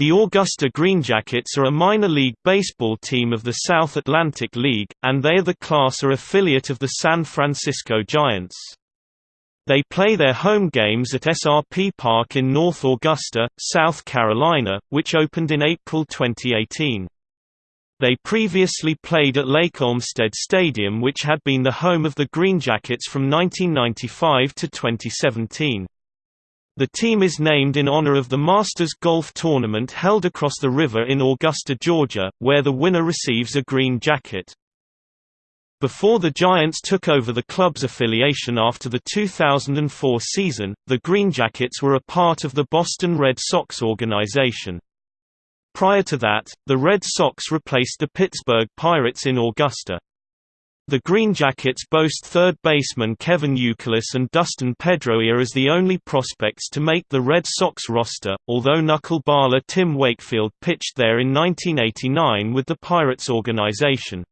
The Augusta Greenjackets are a minor league baseball team of the South Atlantic League, and they are the Class A affiliate of the San Francisco Giants. They play their home games at SRP Park in North Augusta, South Carolina, which opened in April 2018. They previously played at Lake Olmsted Stadium which had been the home of the Greenjackets from 1995 to 2017. The team is named in honor of the Masters Golf Tournament held across the river in Augusta, Georgia, where the winner receives a green jacket. Before the Giants took over the club's affiliation after the 2004 season, the Greenjackets were a part of the Boston Red Sox organization. Prior to that, the Red Sox replaced the Pittsburgh Pirates in Augusta. The Green Jackets boast third baseman Kevin Youkilis and Dustin Pedroia as the only prospects to make the Red Sox roster, although knuckleballer Tim Wakefield pitched there in 1989 with the Pirates organization.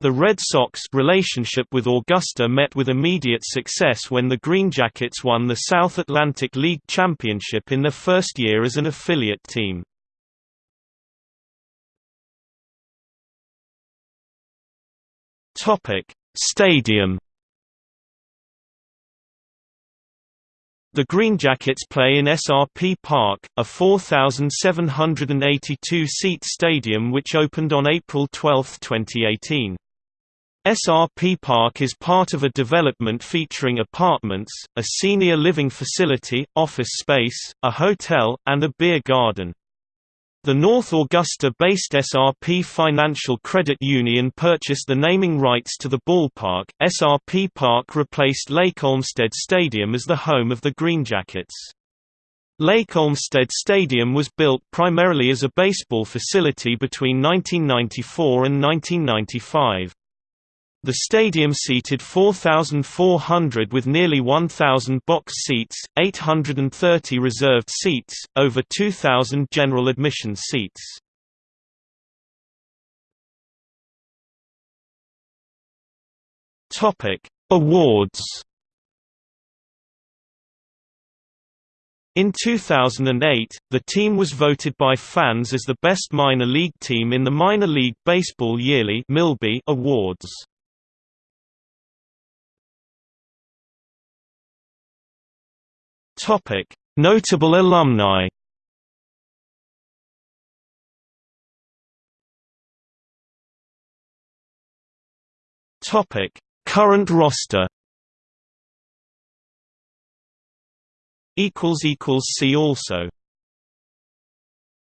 The Red Sox relationship with Augusta met with immediate success when the Green Jackets won the South Atlantic League Championship in their first year as an affiliate team. Topic: Stadium. The Green Jackets play in SRP Park, a 4,782-seat stadium which opened on April 12, 2018. SRP Park is part of a development featuring apartments, a senior living facility, office space, a hotel, and a beer garden. The North Augusta-based SRP Financial Credit Union purchased the naming rights to the ballpark. SRP Park replaced Lake Olmsted Stadium as the home of the Greenjackets. Lake Olmsted Stadium was built primarily as a baseball facility between 1994 and 1995. The stadium seated 4,400 with nearly 1,000 box seats, 830 reserved seats, over 2,000 general admission seats. Topic: Awards. In 2008, the team was voted by fans as the best minor league team in the Minor League Baseball Yearly Awards. Topic: Notable alumni. Topic: Current roster. Equals equals see also.